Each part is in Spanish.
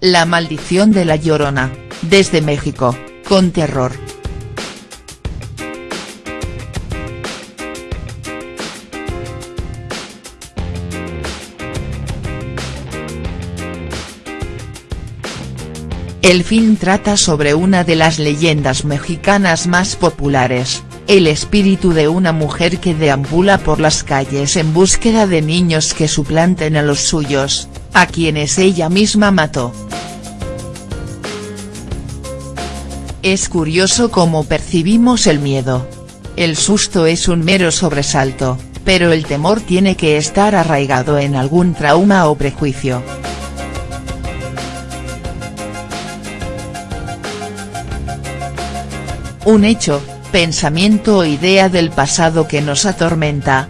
La maldición de la Llorona, desde México, con terror. El film trata sobre una de las leyendas mexicanas más populares, el espíritu de una mujer que deambula por las calles en búsqueda de niños que suplanten a los suyos, a quienes ella misma mató. Es curioso cómo percibimos el miedo. El susto es un mero sobresalto, pero el temor tiene que estar arraigado en algún trauma o prejuicio. Un hecho, pensamiento o idea del pasado que nos atormenta.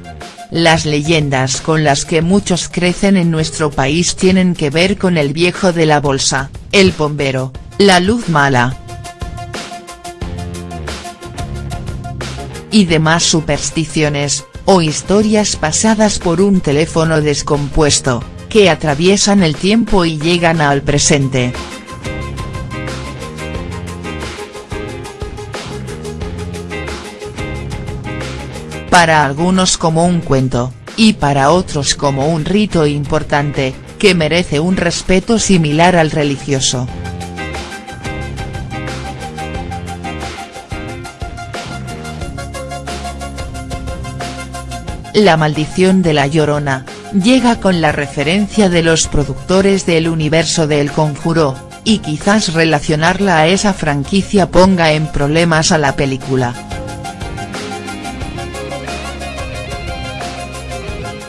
Las leyendas con las que muchos crecen en nuestro país tienen que ver con el viejo de la bolsa, el bombero, la luz mala. Y demás supersticiones, o historias pasadas por un teléfono descompuesto, que atraviesan el tiempo y llegan al presente. para algunos como un cuento, y para otros como un rito importante, que merece un respeto similar al religioso. La maldición de la Llorona, llega con la referencia de los productores del universo de El Conjuro, y quizás relacionarla a esa franquicia ponga en problemas a la película.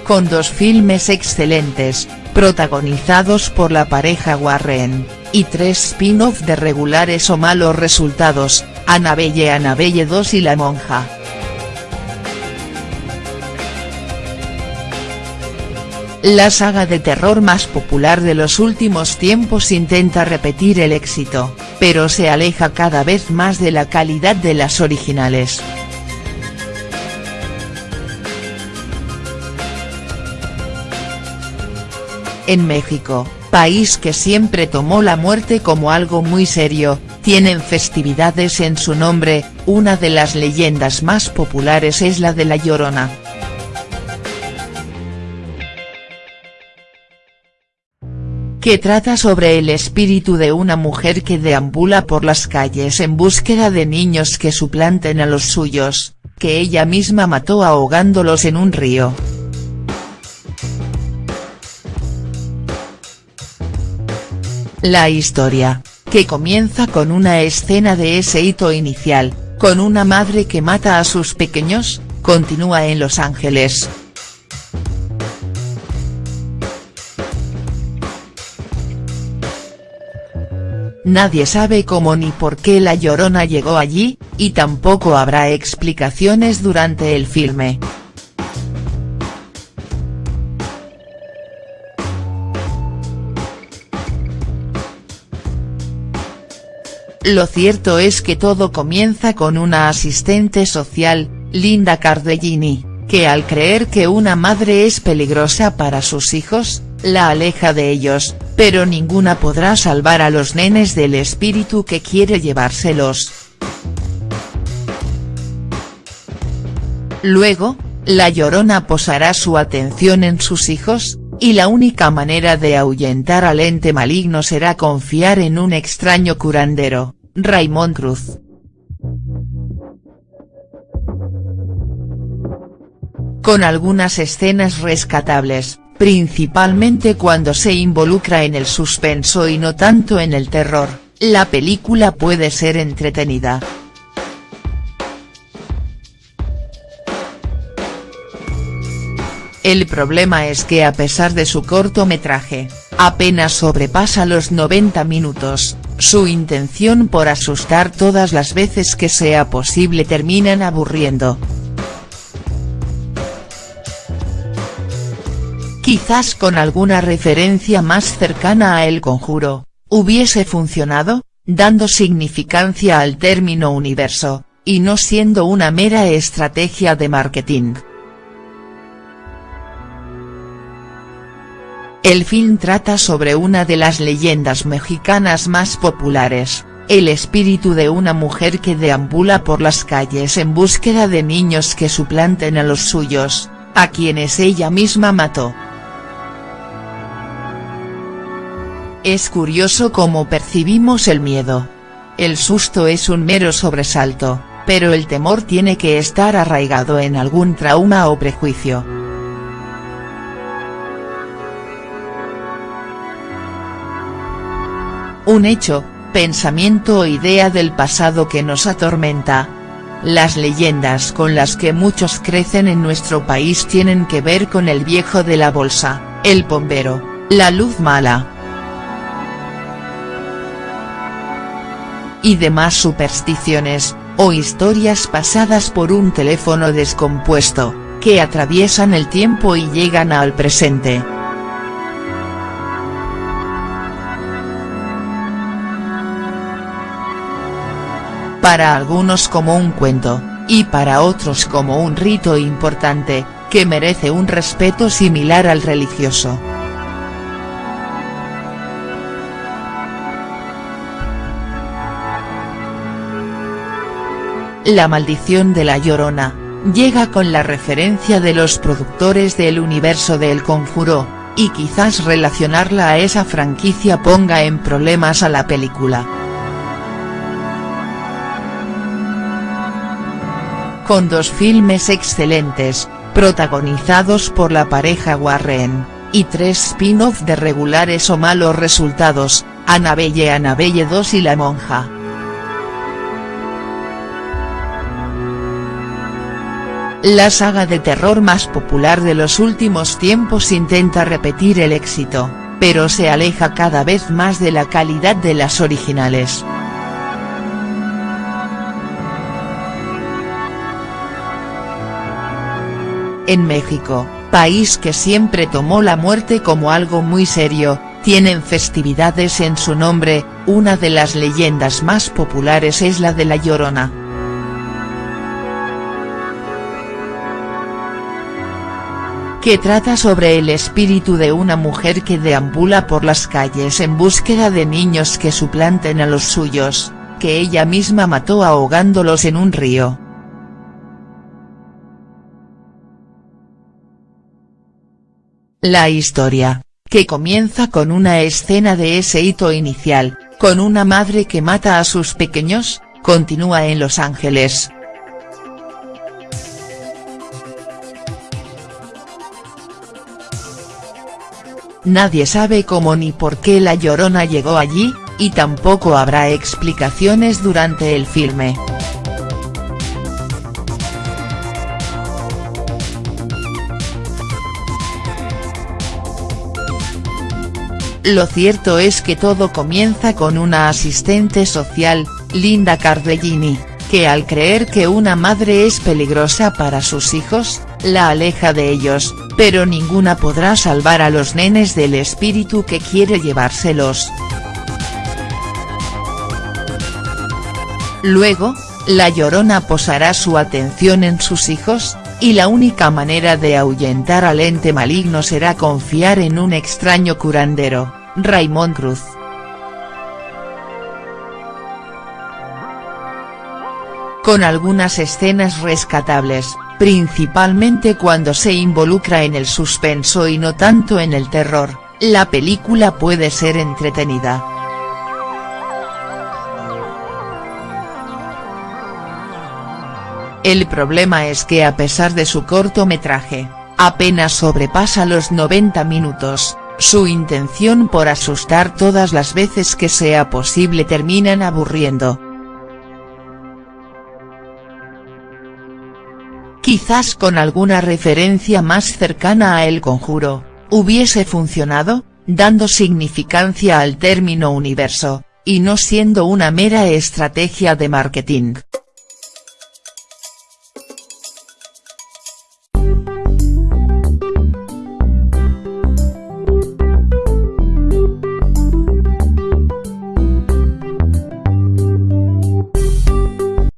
con dos filmes excelentes, protagonizados por la pareja Warren, y tres spin-off de regulares o malos resultados, Annabelle Annabelle 2 y La Monja. La saga de terror más popular de los últimos tiempos intenta repetir el éxito, pero se aleja cada vez más de la calidad de las originales. En México, país que siempre tomó la muerte como algo muy serio, tienen festividades en su nombre, una de las leyendas más populares es la de La Llorona. Que trata sobre el espíritu de una mujer que deambula por las calles en búsqueda de niños que suplanten a los suyos, que ella misma mató ahogándolos en un río. La historia, que comienza con una escena de ese hito inicial, con una madre que mata a sus pequeños, continúa en Los Ángeles. Nadie sabe cómo ni por qué La Llorona llegó allí, y tampoco habrá explicaciones durante el filme. Lo cierto es que todo comienza con una asistente social, Linda Cardellini, que al creer que una madre es peligrosa para sus hijos, la aleja de ellos, pero ninguna podrá salvar a los nenes del espíritu que quiere llevárselos. Luego, la llorona posará su atención en sus hijos, y la única manera de ahuyentar al ente maligno será confiar en un extraño curandero, Raymond Cruz. Con algunas escenas rescatables, principalmente cuando se involucra en el suspenso y no tanto en el terror, la película puede ser entretenida. El problema es que a pesar de su cortometraje, apenas sobrepasa los 90 minutos, su intención por asustar todas las veces que sea posible terminan aburriendo. Quizás con alguna referencia más cercana a El Conjuro, hubiese funcionado, dando significancia al término universo, y no siendo una mera estrategia de marketing. El film trata sobre una de las leyendas mexicanas más populares, el espíritu de una mujer que deambula por las calles en búsqueda de niños que suplanten a los suyos, a quienes ella misma mató. Es curioso cómo percibimos el miedo. El susto es un mero sobresalto, pero el temor tiene que estar arraigado en algún trauma o prejuicio. Un hecho, pensamiento o idea del pasado que nos atormenta. Las leyendas con las que muchos crecen en nuestro país tienen que ver con el viejo de la bolsa, el bombero, la luz mala, y demás supersticiones, o historias pasadas por un teléfono descompuesto, que atraviesan el tiempo y llegan al presente. Para algunos como un cuento, y para otros como un rito importante, que merece un respeto similar al religioso. La maldición de la Llorona, llega con la referencia de los productores del universo de El Conjuro, y quizás relacionarla a esa franquicia ponga en problemas a la película. Con dos filmes excelentes, protagonizados por la pareja Warren, y tres spin-off de regulares o malos resultados, Annabelle Annabelle 2 y La Monja. La saga de terror más popular de los últimos tiempos intenta repetir el éxito, pero se aleja cada vez más de la calidad de las originales. En México, país que siempre tomó la muerte como algo muy serio, tienen festividades en su nombre, una de las leyendas más populares es la de La Llorona. Que trata sobre el espíritu de una mujer que deambula por las calles en búsqueda de niños que suplanten a los suyos, que ella misma mató ahogándolos en un río. La historia, que comienza con una escena de ese hito inicial, con una madre que mata a sus pequeños, continúa en Los Ángeles, Nadie sabe cómo ni por qué La Llorona llegó allí, y tampoco habrá explicaciones durante el filme. Lo cierto es que todo comienza con una asistente social, Linda Cardellini, que al creer que una madre es peligrosa para sus hijos, la aleja de ellos, pero ninguna podrá salvar a los nenes del espíritu que quiere llevárselos. Luego, la llorona posará su atención en sus hijos, y la única manera de ahuyentar al ente maligno será confiar en un extraño curandero, Raymond Cruz. Con algunas escenas rescatables, principalmente cuando se involucra en el suspenso y no tanto en el terror, la película puede ser entretenida. El problema es que a pesar de su cortometraje, apenas sobrepasa los 90 minutos, su intención por asustar todas las veces que sea posible terminan aburriendo. Quizás con alguna referencia más cercana a El Conjuro, hubiese funcionado, dando significancia al término universo, y no siendo una mera estrategia de marketing.